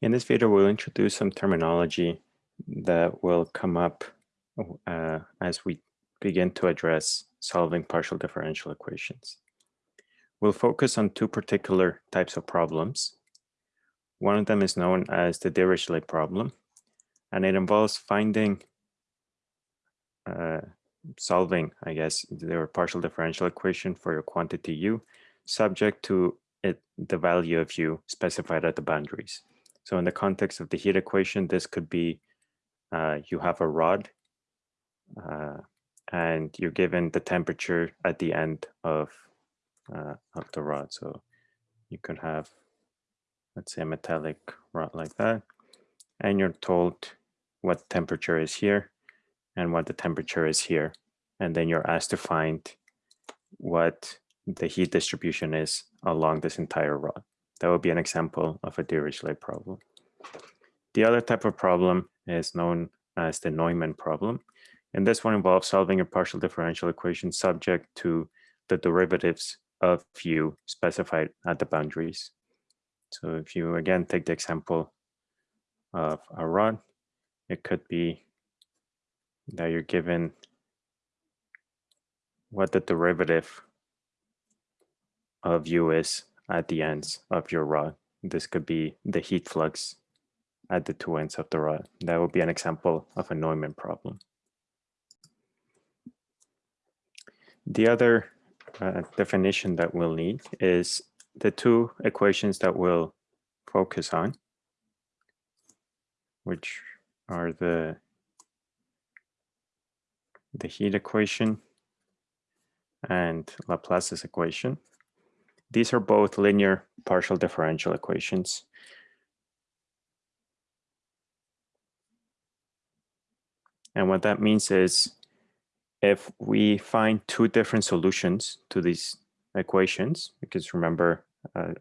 In this video, we'll introduce some terminology that will come up uh, as we begin to address solving partial differential equations. We'll focus on two particular types of problems. One of them is known as the Dirichlet problem, and it involves finding, uh, solving, I guess, the partial differential equation for your quantity u, subject to it, the value of u specified at the boundaries. So in the context of the heat equation, this could be uh, you have a rod uh, and you're given the temperature at the end of, uh, of the rod. So you could have, let's say a metallic rod like that, and you're told what temperature is here and what the temperature is here. And then you're asked to find what the heat distribution is along this entire rod. That would be an example of a Dirichlet problem. The other type of problem is known as the Neumann problem. And this one involves solving a partial differential equation subject to the derivatives of u specified at the boundaries. So if you again take the example of a rod, it could be that you're given what the derivative of u is at the ends of your rod. This could be the heat flux at the two ends of the rod. That would be an example of a Neumann problem. The other uh, definition that we'll need is the two equations that we'll focus on, which are the, the heat equation and Laplace's equation. These are both linear partial differential equations. And what that means is if we find two different solutions to these equations, because remember, uh,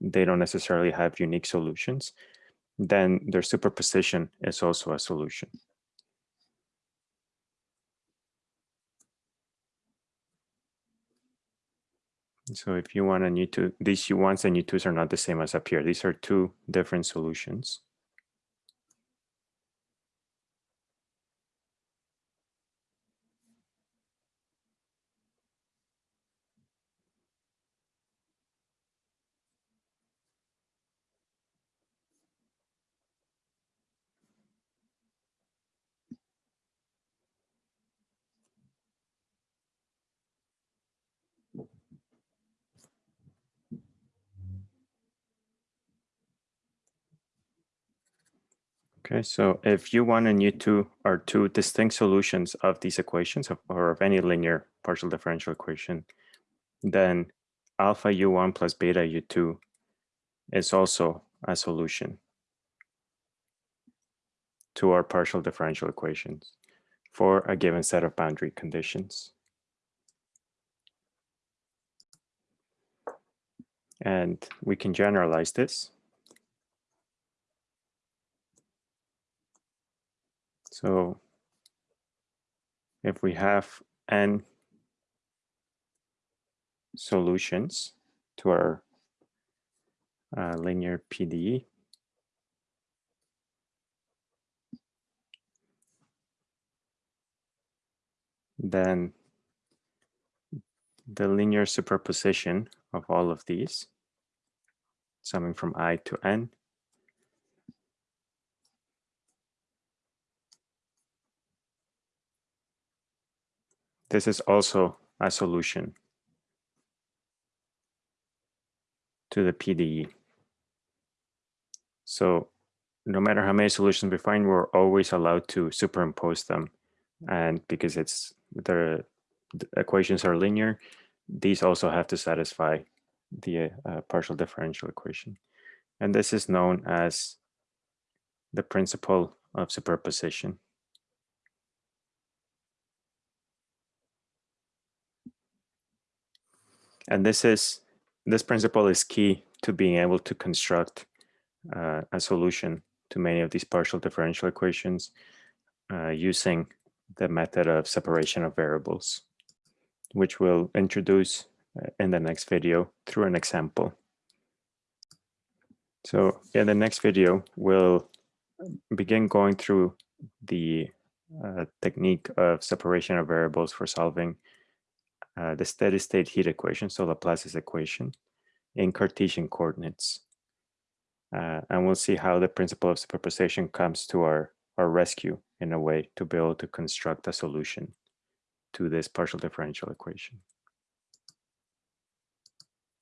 they don't necessarily have unique solutions, then their superposition is also a solution. So if you want a new two, these U1s and U2s are not the same as up here. These are two different solutions. Okay, so if U1 and U2 are two distinct solutions of these equations of, or of any linear partial differential equation, then alpha U1 plus beta U2 is also a solution to our partial differential equations for a given set of boundary conditions. And we can generalize this So if we have n solutions to our uh, linear PDE, then the linear superposition of all of these, summing from i to n, This is also a solution to the PDE. So no matter how many solutions we find, we're always allowed to superimpose them. And because it's the, the equations are linear, these also have to satisfy the uh, partial differential equation. And this is known as the principle of superposition. And this is this principle is key to being able to construct uh, a solution to many of these partial differential equations uh, using the method of separation of variables, which we'll introduce uh, in the next video through an example. So in the next video, we'll begin going through the uh, technique of separation of variables for solving uh, the steady state heat equation, so Laplace's equation, in Cartesian coordinates. Uh, and we'll see how the principle of superposition comes to our, our rescue in a way to be able to construct a solution to this partial differential equation.